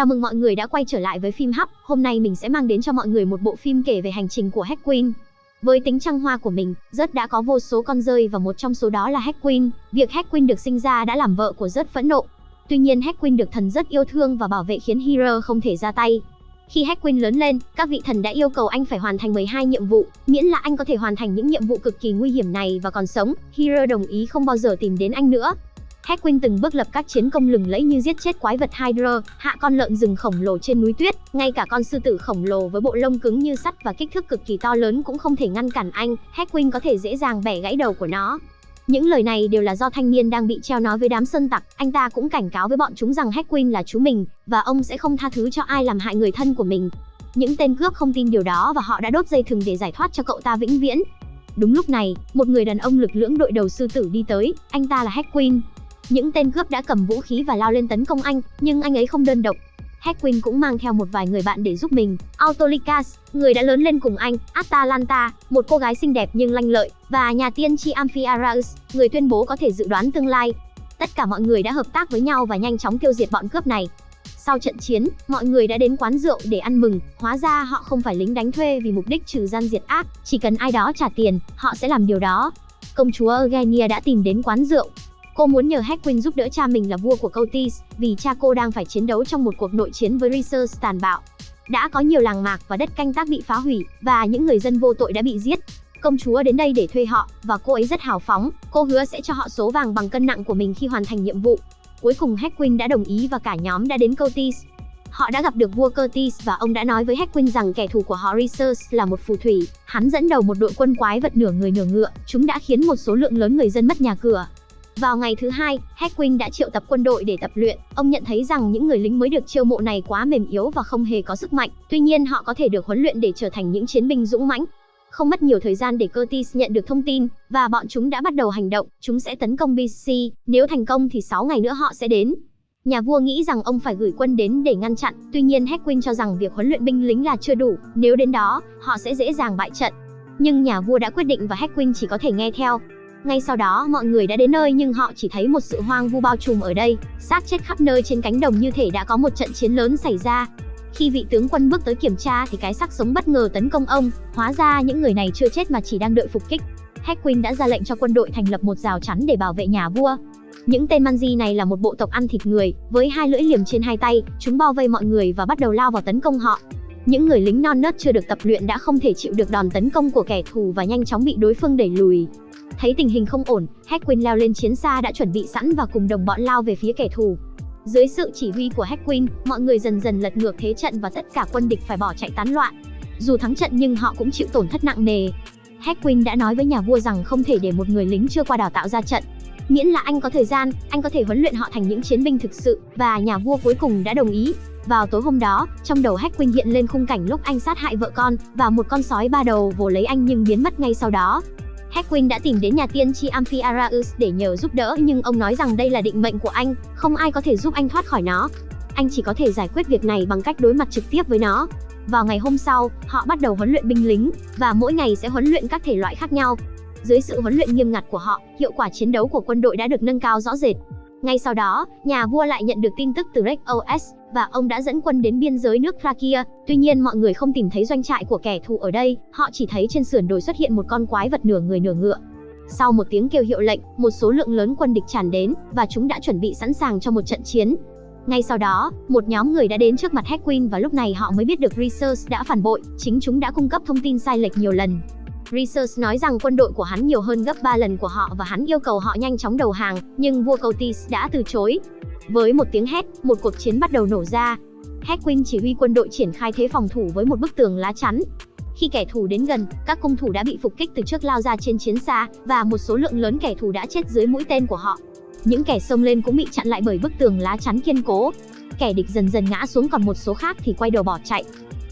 Chào mừng mọi người đã quay trở lại với phim hấp Hôm nay mình sẽ mang đến cho mọi người một bộ phim kể về hành trình của Hack Queen. Với tính trăng hoa của mình, Rớt đã có vô số con rơi và một trong số đó là Hack Queen. Việc Hack Queen được sinh ra đã làm vợ của Rớt phẫn nộ. Tuy nhiên Hack Queen được thần rất yêu thương và bảo vệ khiến Hero không thể ra tay. Khi Hack Queen lớn lên, các vị thần đã yêu cầu anh phải hoàn thành 12 nhiệm vụ, miễn là anh có thể hoàn thành những nhiệm vụ cực kỳ nguy hiểm này và còn sống. Hero đồng ý không bao giờ tìm đến anh nữa. Heckwin từng bước lập các chiến công lừng lẫy như giết chết quái vật Hydra, hạ con lợn rừng khổng lồ trên núi tuyết, ngay cả con sư tử khổng lồ với bộ lông cứng như sắt và kích thước cực kỳ to lớn cũng không thể ngăn cản anh, Heckwin có thể dễ dàng bẻ gãy đầu của nó. Những lời này đều là do thanh niên đang bị treo nói với đám sơn tặc, anh ta cũng cảnh cáo với bọn chúng rằng Heckwin là chú mình, và ông sẽ không tha thứ cho ai làm hại người thân của mình. Những tên cướp không tin điều đó và họ đã đốt dây thừng để giải thoát cho cậu ta vĩnh viễn. Đúng lúc này, một người đàn ông lực lưỡng đội đầu sư tử đi tới, anh ta là Heckwin, những tên cướp đã cầm vũ khí và lao lên tấn công anh, nhưng anh ấy không đơn độc. Heckwin cũng mang theo một vài người bạn để giúp mình. Autolycas, người đã lớn lên cùng anh, Atalanta, một cô gái xinh đẹp nhưng lanh lợi, và nhà tiên tri Amphiaraus, người tuyên bố có thể dự đoán tương lai. Tất cả mọi người đã hợp tác với nhau và nhanh chóng tiêu diệt bọn cướp này. Sau trận chiến, mọi người đã đến quán rượu để ăn mừng, hóa ra họ không phải lính đánh thuê vì mục đích trừ gian diệt ác, chỉ cần ai đó trả tiền, họ sẽ làm điều đó. Công chúa Eugenia đã tìm đến quán rượu, Cô muốn nhờ Hackwin giúp đỡ cha mình là vua của Cotis, vì cha cô đang phải chiến đấu trong một cuộc nội chiến với Rhesus tàn bạo. Đã có nhiều làng mạc và đất canh tác bị phá hủy, và những người dân vô tội đã bị giết. Công chúa đến đây để thuê họ, và cô ấy rất hào phóng, cô hứa sẽ cho họ số vàng bằng cân nặng của mình khi hoàn thành nhiệm vụ. Cuối cùng Hackwin đã đồng ý và cả nhóm đã đến Cotis. Họ đã gặp được vua Curtis và ông đã nói với Hackwin rằng kẻ thù của họ Rhesus là một phù thủy. Hắn dẫn đầu một đội quân quái vật nửa người nửa ngựa, chúng đã khiến một số lượng lớn người dân mất nhà cửa, vào ngày thứ hai, Heckwin đã triệu tập quân đội để tập luyện. Ông nhận thấy rằng những người lính mới được chiêu mộ này quá mềm yếu và không hề có sức mạnh. Tuy nhiên họ có thể được huấn luyện để trở thành những chiến binh dũng mãnh. Không mất nhiều thời gian để Curtis nhận được thông tin, và bọn chúng đã bắt đầu hành động. Chúng sẽ tấn công BC. Nếu thành công thì 6 ngày nữa họ sẽ đến. Nhà vua nghĩ rằng ông phải gửi quân đến để ngăn chặn, tuy nhiên Heckwin cho rằng việc huấn luyện binh lính là chưa đủ, nếu đến đó, họ sẽ dễ dàng bại trận. Nhưng nhà vua đã quyết định và Heckwin chỉ có thể nghe theo. Ngay sau đó, mọi người đã đến nơi nhưng họ chỉ thấy một sự hoang vu bao trùm ở đây, xác chết khắp nơi trên cánh đồng như thể đã có một trận chiến lớn xảy ra. Khi vị tướng quân bước tới kiểm tra thì cái xác sống bất ngờ tấn công ông, hóa ra những người này chưa chết mà chỉ đang đợi phục kích. Hackwin đã ra lệnh cho quân đội thành lập một rào chắn để bảo vệ nhà vua. Những tên Manji này là một bộ tộc ăn thịt người, với hai lưỡi liềm trên hai tay, chúng bao vây mọi người và bắt đầu lao vào tấn công họ. Những người lính non nớt chưa được tập luyện đã không thể chịu được đòn tấn công của kẻ thù và nhanh chóng bị đối phương đẩy lùi. Thấy tình hình không ổn, Hackwin leo lên chiến xa đã chuẩn bị sẵn và cùng đồng bọn lao về phía kẻ thù. Dưới sự chỉ huy của Hackwin, mọi người dần dần lật ngược thế trận và tất cả quân địch phải bỏ chạy tán loạn. Dù thắng trận nhưng họ cũng chịu tổn thất nặng nề. Hackwin đã nói với nhà vua rằng không thể để một người lính chưa qua đào tạo ra trận. Miễn là anh có thời gian, anh có thể huấn luyện họ thành những chiến binh thực sự, và nhà vua cuối cùng đã đồng ý. Vào tối hôm đó, trong đầu Hackwin hiện lên khung cảnh lúc anh sát hại vợ con, và một con sói ba đầu vồ lấy anh nhưng biến mất ngay sau đó. Heckwin đã tìm đến nhà tiên tri Amphiaraus để nhờ giúp đỡ nhưng ông nói rằng đây là định mệnh của anh, không ai có thể giúp anh thoát khỏi nó. Anh chỉ có thể giải quyết việc này bằng cách đối mặt trực tiếp với nó. Vào ngày hôm sau, họ bắt đầu huấn luyện binh lính, và mỗi ngày sẽ huấn luyện các thể loại khác nhau. Dưới sự huấn luyện nghiêm ngặt của họ, hiệu quả chiến đấu của quân đội đã được nâng cao rõ rệt. Ngay sau đó, nhà vua lại nhận được tin tức từ Rex OS, và ông đã dẫn quân đến biên giới nước Thrakia. Tuy nhiên mọi người không tìm thấy doanh trại của kẻ thù ở đây, họ chỉ thấy trên sườn đồi xuất hiện một con quái vật nửa người nửa ngựa. Sau một tiếng kêu hiệu lệnh, một số lượng lớn quân địch tràn đến, và chúng đã chuẩn bị sẵn sàng cho một trận chiến. Ngay sau đó, một nhóm người đã đến trước mặt Hackwin và lúc này họ mới biết được Research đã phản bội, chính chúng đã cung cấp thông tin sai lệch nhiều lần. Research nói rằng quân đội của hắn nhiều hơn gấp 3 lần của họ và hắn yêu cầu họ nhanh chóng đầu hàng, nhưng vua Cotis đã từ chối. Với một tiếng hét, một cuộc chiến bắt đầu nổ ra. Heckwin chỉ huy quân đội triển khai thế phòng thủ với một bức tường lá chắn. Khi kẻ thù đến gần, các cung thủ đã bị phục kích từ trước lao ra trên chiến xa, và một số lượng lớn kẻ thù đã chết dưới mũi tên của họ. Những kẻ xông lên cũng bị chặn lại bởi bức tường lá chắn kiên cố. Kẻ địch dần dần ngã xuống còn một số khác thì quay đầu bỏ chạy.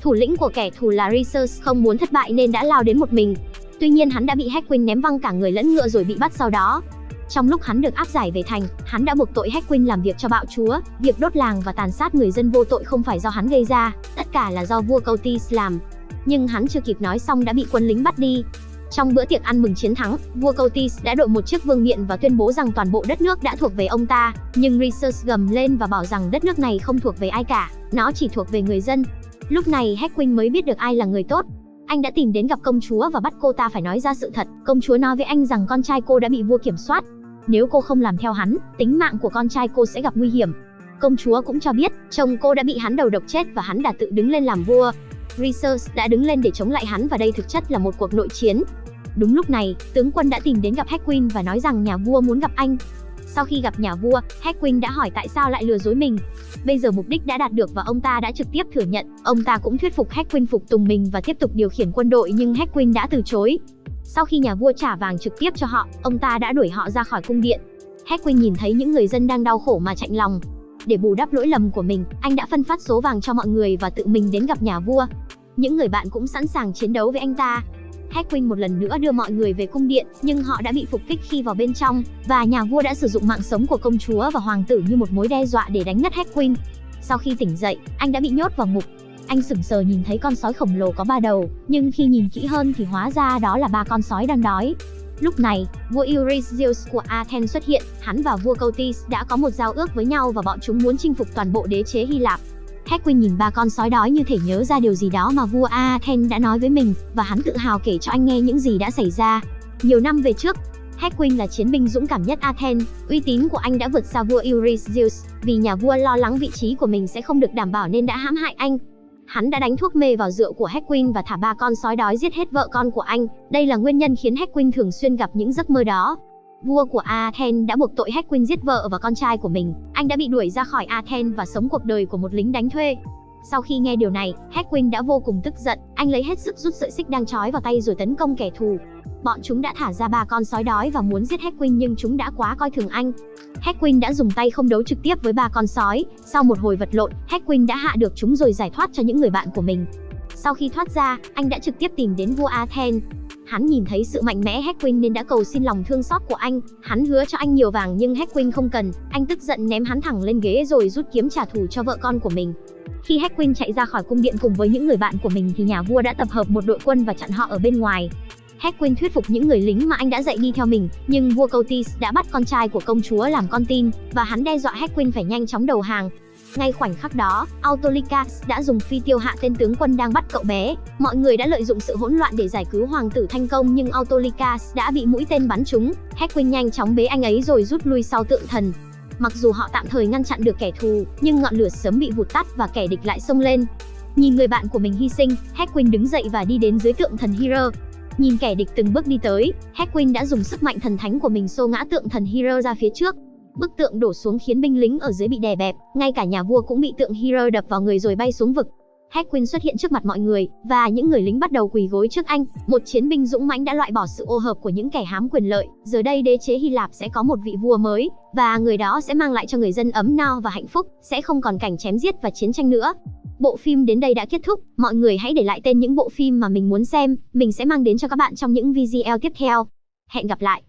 Thủ lĩnh của kẻ thù là Research không muốn thất bại nên đã lao đến một mình. Tuy nhiên hắn đã bị Heckwin ném văng cả người lẫn ngựa rồi bị bắt sau đó. Trong lúc hắn được áp giải về thành, hắn đã buộc tội Heckwin làm việc cho bạo chúa, việc đốt làng và tàn sát người dân vô tội không phải do hắn gây ra, tất cả là do vua Cautis làm. Nhưng hắn chưa kịp nói xong đã bị quân lính bắt đi. Trong bữa tiệc ăn mừng chiến thắng, vua Cautis đã đội một chiếc vương miện và tuyên bố rằng toàn bộ đất nước đã thuộc về ông ta, nhưng Rhesus gầm lên và bảo rằng đất nước này không thuộc về ai cả, nó chỉ thuộc về người dân. Lúc này Heckwin mới biết được ai là người tốt. Anh đã tìm đến gặp công chúa và bắt cô ta phải nói ra sự thật. Công chúa nói với anh rằng con trai cô đã bị vua kiểm soát. Nếu cô không làm theo hắn, tính mạng của con trai cô sẽ gặp nguy hiểm. Công chúa cũng cho biết, chồng cô đã bị hắn đầu độc chết và hắn đã tự đứng lên làm vua. Research đã đứng lên để chống lại hắn và đây thực chất là một cuộc nội chiến. Đúng lúc này, tướng quân đã tìm đến gặp Hackwin và nói rằng nhà vua muốn gặp anh. Sau khi gặp nhà vua, Hackwin đã hỏi tại sao lại lừa dối mình. Bây giờ mục đích đã đạt được và ông ta đã trực tiếp thừa nhận. Ông ta cũng thuyết phục Hackwin phục tùng mình và tiếp tục điều khiển quân đội nhưng Hackwin đã từ chối. Sau khi nhà vua trả vàng trực tiếp cho họ, ông ta đã đuổi họ ra khỏi cung điện. Heckwin nhìn thấy những người dân đang đau khổ mà chạnh lòng. Để bù đắp lỗi lầm của mình, anh đã phân phát số vàng cho mọi người và tự mình đến gặp nhà vua. Những người bạn cũng sẵn sàng chiến đấu với anh ta. Heckwin một lần nữa đưa mọi người về cung điện, nhưng họ đã bị phục kích khi vào bên trong, và nhà vua đã sử dụng mạng sống của công chúa và hoàng tử như một mối đe dọa để đánh ngất Heckwin. Sau khi tỉnh dậy, anh đã bị nhốt vào ngục. Anh sững sờ nhìn thấy con sói khổng lồ có ba đầu, nhưng khi nhìn kỹ hơn thì hóa ra đó là ba con sói đang đói. Lúc này, vua Eurystheus của Athens xuất hiện, hắn và vua Cotys đã có một giao ước với nhau và bọn chúng muốn chinh phục toàn bộ đế chế Hy Lạp. Heckwin nhìn ba con sói đói như thể nhớ ra điều gì đó mà vua Athens đã nói với mình, và hắn tự hào kể cho anh nghe những gì đã xảy ra. Nhiều năm về trước, Heckwin là chiến binh dũng cảm nhất Athens, uy tín của anh đã vượt xa vua Eurystheus, vì nhà vua lo lắng vị trí của mình sẽ không được đảm bảo nên đã hãm hại anh. Hắn đã đánh thuốc mê vào rượu của Hackwin và thả ba con sói đói giết hết vợ con của anh. Đây là nguyên nhân khiến Hackwin thường xuyên gặp những giấc mơ đó. Vua của Athens đã buộc tội Hackwin giết vợ và con trai của mình. Anh đã bị đuổi ra khỏi Athens và sống cuộc đời của một lính đánh thuê. Sau khi nghe điều này, Heckwin đã vô cùng tức giận, anh lấy hết sức rút sợi xích đang trói vào tay rồi tấn công kẻ thù. Bọn chúng đã thả ra ba con sói đói và muốn giết Heckwin nhưng chúng đã quá coi thường anh. Heckwin đã dùng tay không đấu trực tiếp với ba con sói, sau một hồi vật lộn, Heckwin đã hạ được chúng rồi giải thoát cho những người bạn của mình. Sau khi thoát ra, anh đã trực tiếp tìm đến vua Athens. Hắn nhìn thấy sự mạnh mẽ Heckwin nên đã cầu xin lòng thương xót của anh. Hắn hứa cho anh nhiều vàng nhưng Heckwin không cần. Anh tức giận ném hắn thẳng lên ghế rồi rút kiếm trả thù cho vợ con của mình. Khi Hackwin chạy ra khỏi cung điện cùng với những người bạn của mình thì nhà vua đã tập hợp một đội quân và chặn họ ở bên ngoài. Hackwin thuyết phục những người lính mà anh đã dạy đi theo mình, nhưng vua Cotis đã bắt con trai của công chúa làm con tin, và hắn đe dọa Hackwin phải nhanh chóng đầu hàng. Ngay khoảnh khắc đó, Autolycus đã dùng phi tiêu hạ tên tướng quân đang bắt cậu bé. Mọi người đã lợi dụng sự hỗn loạn để giải cứu hoàng tử thành công nhưng Autolycus đã bị mũi tên bắn trúng. Hackwin nhanh chóng bế anh ấy rồi rút lui sau tượng thần. Mặc dù họ tạm thời ngăn chặn được kẻ thù, nhưng ngọn lửa sớm bị vụt tắt và kẻ địch lại xông lên. Nhìn người bạn của mình hy sinh, Hackwin đứng dậy và đi đến dưới tượng thần Hero. Nhìn kẻ địch từng bước đi tới, Hackwin đã dùng sức mạnh thần thánh của mình xô ngã tượng thần Hero ra phía trước. Bức tượng đổ xuống khiến binh lính ở dưới bị đè bẹp, ngay cả nhà vua cũng bị tượng Hero đập vào người rồi bay xuống vực. Hackwin xuất hiện trước mặt mọi người, và những người lính bắt đầu quỳ gối trước anh. Một chiến binh dũng mãnh đã loại bỏ sự ô hợp của những kẻ hám quyền lợi. Giờ đây đế chế Hy Lạp sẽ có một vị vua mới, và người đó sẽ mang lại cho người dân ấm no và hạnh phúc, sẽ không còn cảnh chém giết và chiến tranh nữa. Bộ phim đến đây đã kết thúc, mọi người hãy để lại tên những bộ phim mà mình muốn xem, mình sẽ mang đến cho các bạn trong những video tiếp theo. Hẹn gặp lại!